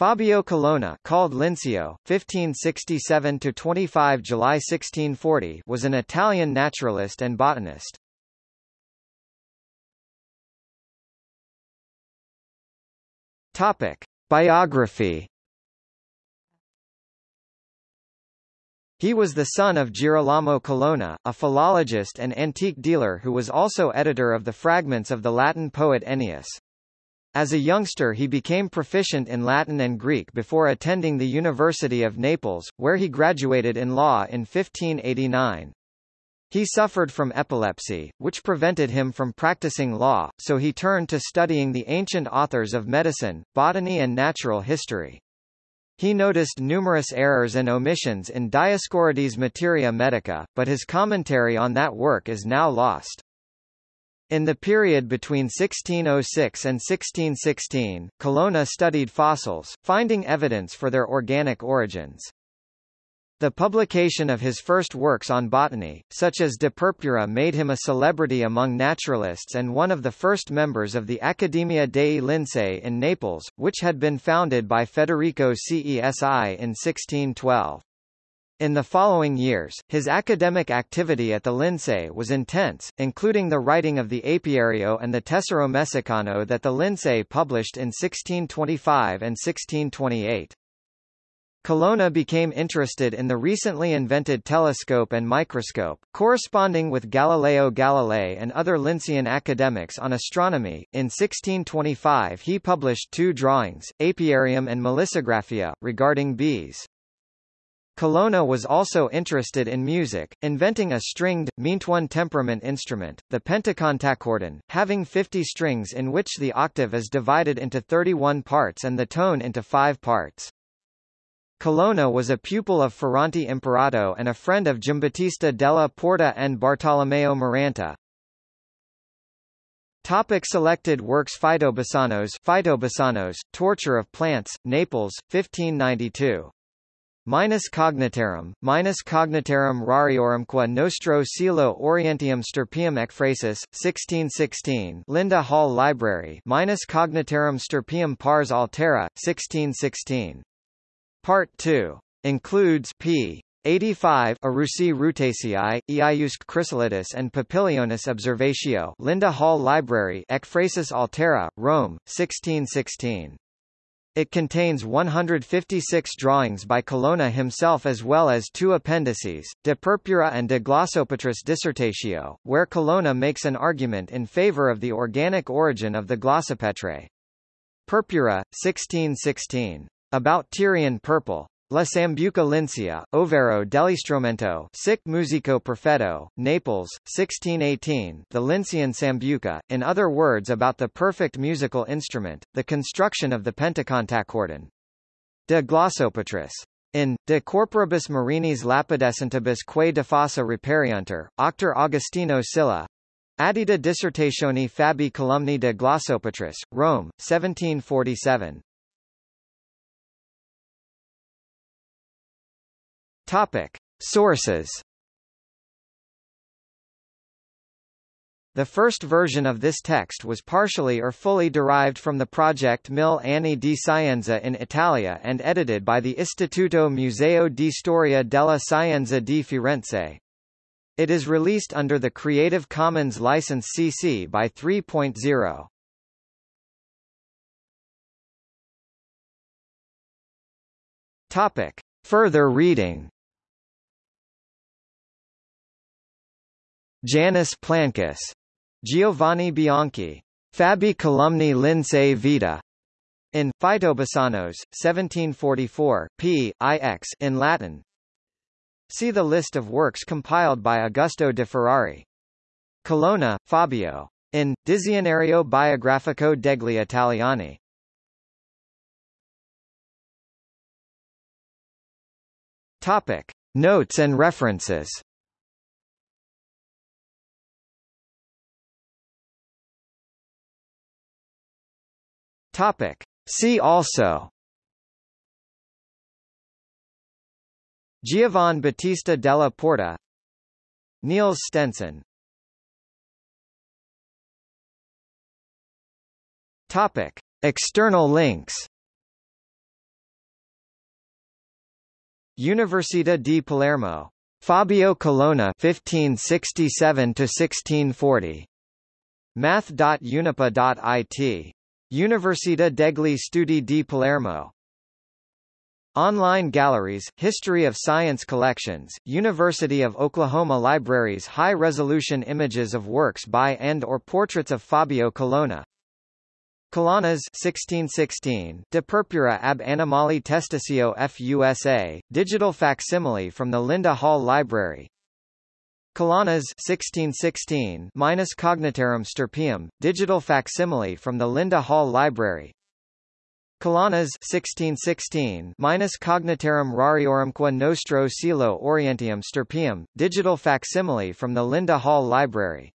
Fabio Colonna, called Linceo, 1567 to 25 July 1640, was an Italian naturalist and botanist. Topic: Biography. He was the son of Girolamo Colonna, a philologist and antique dealer who was also editor of the fragments of the Latin poet Ennius. As a youngster he became proficient in Latin and Greek before attending the University of Naples, where he graduated in law in 1589. He suffered from epilepsy, which prevented him from practicing law, so he turned to studying the ancient authors of medicine, botany and natural history. He noticed numerous errors and omissions in Dioscorides' Materia Medica, but his commentary on that work is now lost. In the period between 1606 and 1616, Colonna studied fossils, finding evidence for their organic origins. The publication of his first works on botany, such as De Purpura made him a celebrity among naturalists and one of the first members of the Accademia dei Lincei in Naples, which had been founded by Federico Cesi in 1612. In the following years, his academic activity at the Lincei was intense, including the writing of the Apiario and the Tesoro that the Lincei published in 1625 and 1628. Colonna became interested in the recently invented telescope and microscope, corresponding with Galileo Galilei and other Lincian academics on astronomy. In 1625 he published two drawings, Apiarium and Melissographia, regarding bees. Colonna was also interested in music, inventing a stringed, meantone temperament instrument, the pentecontachordon, having 50 strings in which the octave is divided into 31 parts and the tone into 5 parts. Colonna was a pupil of Ferrante Imperato and a friend of Giambattista della Porta and Bartolomeo Maranta. Topic selected works Phytobassanos Phytobassanos, Torture of Plants, Naples, 1592 minus cognitarum, minus cognitarum rariorum qua nostro coelo orientium stirpium ekphrasis, 1616 Linda Hall Library minus cognitarum stirpium pars altera, 1616. Part 2. Includes p. 85 Arusi Rutaceae, Iaiusc chrysolidus and Papilionis observatio Linda Hall Library Ekphrasis altera, Rome, 1616. It contains 156 drawings by Colonna himself as well as two appendices, De Purpura and De Glossopetris Dissertatio, where Colonna makes an argument in favor of the organic origin of the glossopetrae. Purpura, 1616. About Tyrian purple. La Sambuca Lincia, Overo dell'istrumento Sic Musico Perfetto, Naples, 1618 The Lincian Sambuca, in other words about the perfect musical instrument, the construction of the pentecontachordon. De Glossopetris. In, De Corporibus Marinis Lapidescentibus quae defossa reperiuntur, Octor Augustino Scilla, Addita Dissertationi Fabi Columni de Glossopetris, Rome, 1747. Topic. Sources The first version of this text was partially or fully derived from the project Mille Anni di Scienza in Italia and edited by the Istituto Museo di Storia della Scienza di Firenze. It is released under the Creative Commons license CC by 3.0. Topic. Further reading Janus Plancus. Giovanni Bianchi. Fabi Columni Lincei Vita. In Phytobassanos, 1744, p. ix in Latin. See the list of works compiled by Augusto de Ferrari. Colonna, Fabio. In Dizionario Biografico degli Italiani. Topic. Notes and references Topic. See also Giovan Battista della Porta Niels Stenson Topic. External links Università di Palermo. Fabio Colonna 1567 to 1640. Math.unipa.it. Università degli Studi di Palermo. Online galleries, History of Science collections, University of Oklahoma Libraries high-resolution images of works by and or portraits of Fabio Colonna. Colonnas 1616, De Purpura ab Animali Testaceo FUSA, digital facsimile from the Linda Hall Library. Colonnas 1616 minus Cognitarum Stirpium, digital facsimile from the Linda Hall Library. Colonnas 1616 minus Cognitarum Rariorumque Nostro Coelo Orientium Stirpium, digital facsimile from the Linda Hall Library.